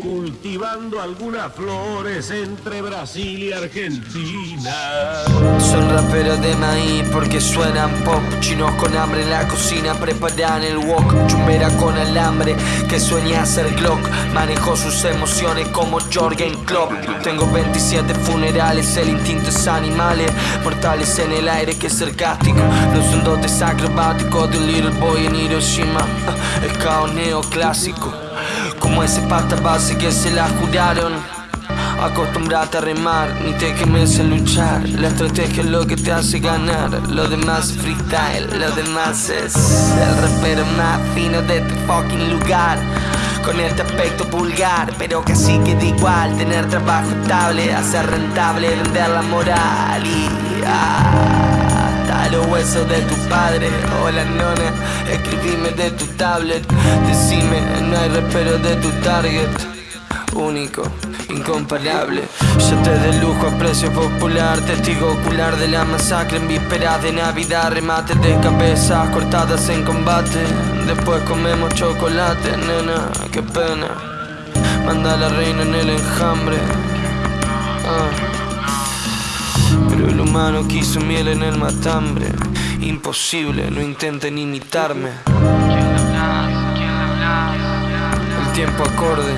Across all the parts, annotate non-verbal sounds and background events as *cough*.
Cultivando algunas flores entre Brasil y Argentina. Son raperos de maíz porque suenan pop. Chinos con hambre en la cocina preparan el wok. Chumbera con alambre que sueña hacer Glock Manejo sus emociones como Jorgen Klopp. Tengo 27 funerales, el instinto es animales. Mortales en el aire que es sarcástico. Los son dotes acrobáticos de little boy en Hiroshima. El caos neoclásico Como ese pasta base que se la juraron. Acostumbrate a remar, ni te quemes en luchar. La estrategia es lo que te hace ganar. Lo demás es freestyle, lo demás es El rapero más fino de este fucking lugar. Con este aspecto vulgar, pero casi queda igual. Tener trabajo estable, hacer rentable, vender la moral y hasta los huesos de tu padre. Hola nona, escribime de tu tablet. Decime, no hay rapero de tu target. Único, incomparable. Yo te de lujo a precio popular Testigo ocular de la masacre En vísperas de Navidad. Remates de cabezas cortadas en combate. Después comemos chocolate Nena, qué pena. Manda a la reina en el enjambre. Ah. Humano quiso miel en el matambre. Imposible, no intenten imitarme. El tiempo acorde.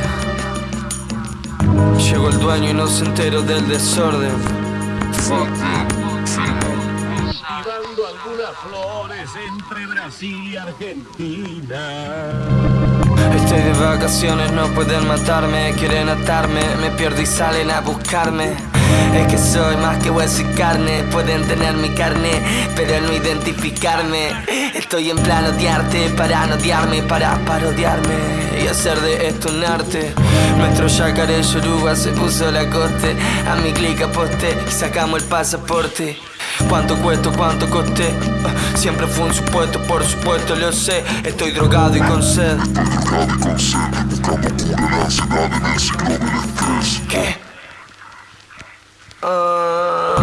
Llegó el dueño y no se enteró del desorden. Cultivando algunas flores entre Brasil y Argentina. Estoy de vacaciones, no pueden matarme Quieren atarme, me pierdo y salen a buscarme Es que soy más que hueso y carne Pueden tener mi carne, pero no identificarme Estoy en plan odiarte para no odiarme Para parodiarme y hacer de esto un arte Nuestro yacaré yoruba se puso la coste A mi clic aposté y sacamos el pasaporte ¿Cuánto cuesta? ¿Cuánto costé? Siempre fue un supuesto, por supuesto lo sé Estoy drogado y con sed ¿Qué? Ah,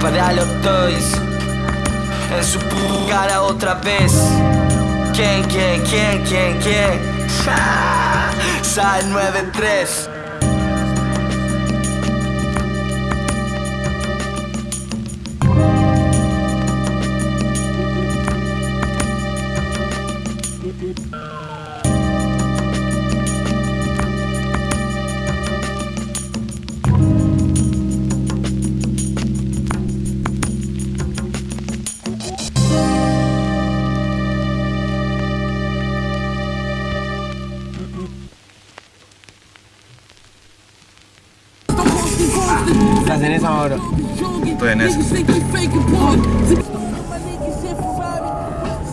para los toys En su cara otra vez ¿Quién, quién, quién, quién, quién? Ja, *laughs* Sal 93 Estás en esa ahora. Estoy en esa.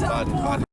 Vale, vale.